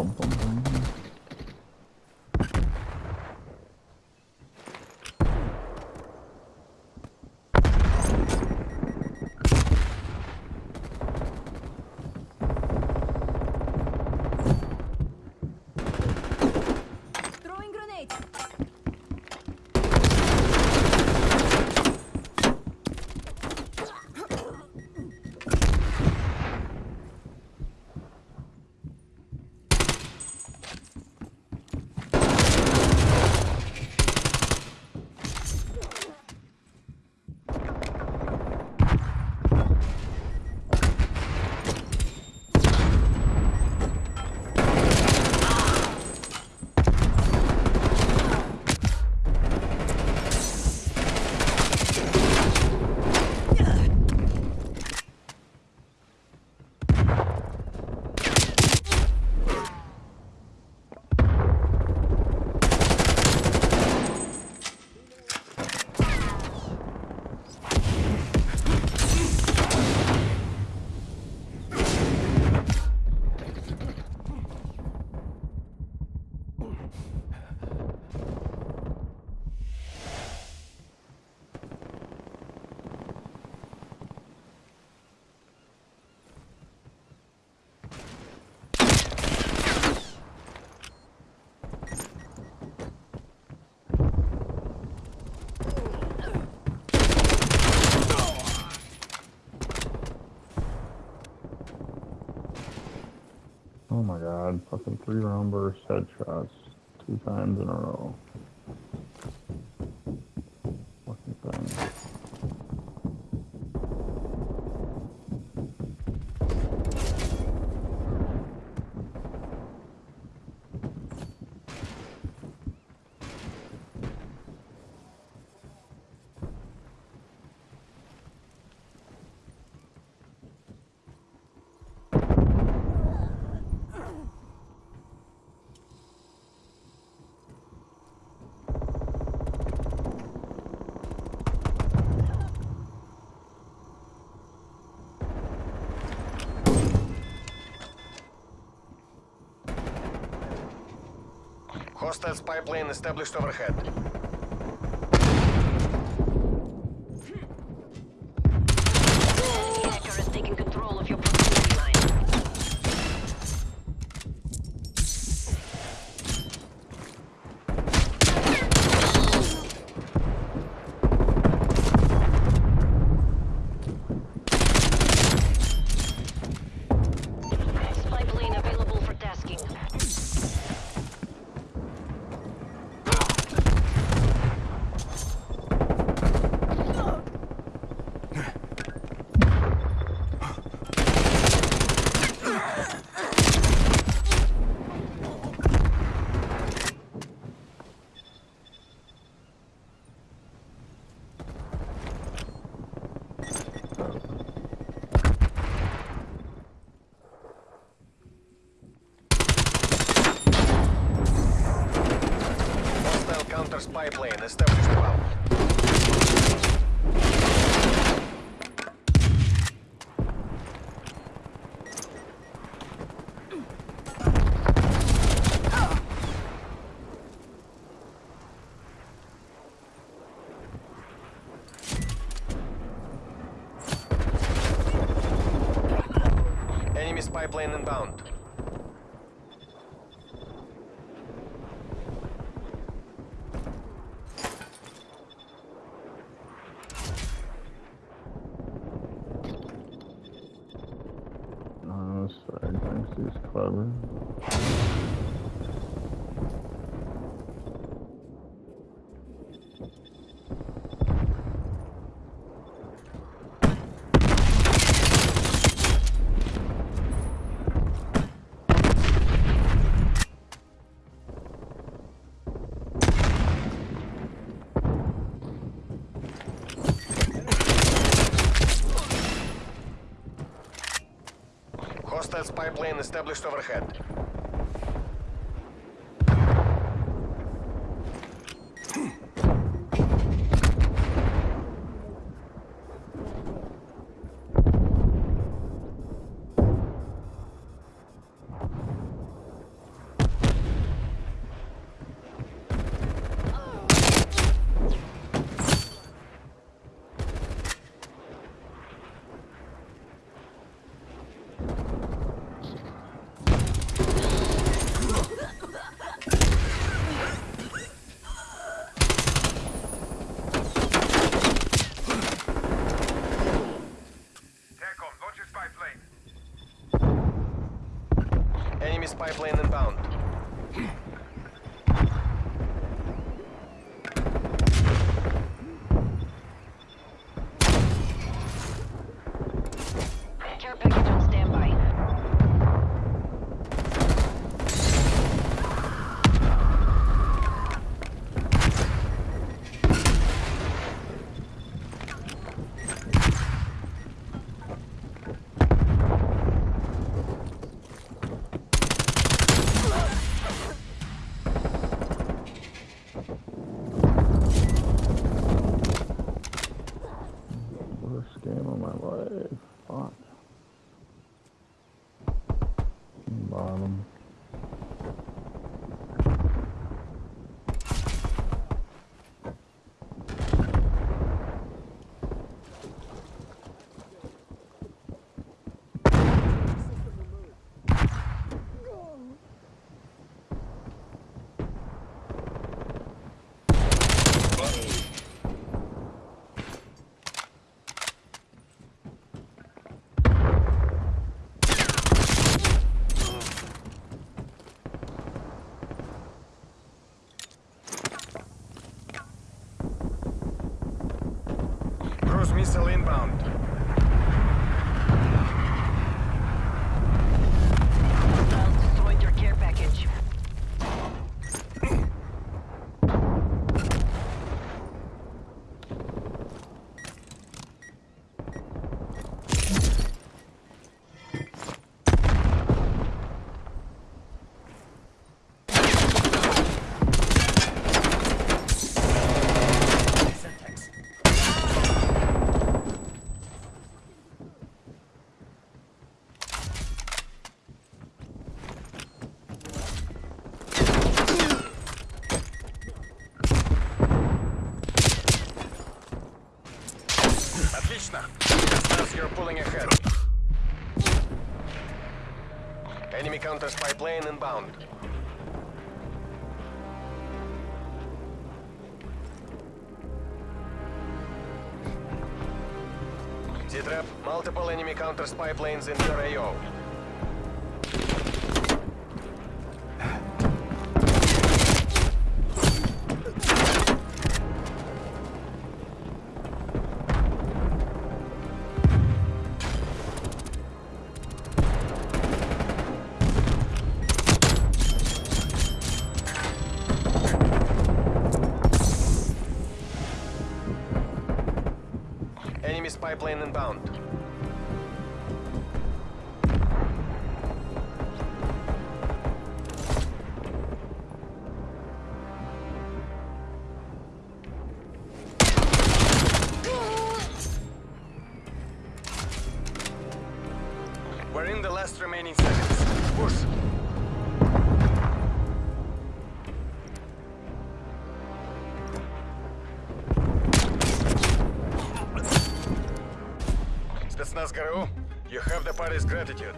ผมผมผม Oh my god, fucking three round burst headshots two times in a row. Fucking thing. Hostile spy plane established overhead. Enemy spy plane inbound. Oh, sorry, thanks, he's clever. Spy plane established overhead. Spy plane inbound. Отлично. Spetsnaz, you're pulling ahead. Enemy counter spy plane inbound. Z-Trap, multiple enemy counter spy planes in your AO. Enemy spy plane inbound. We're in the last remaining seconds. Push. Party's gratitude.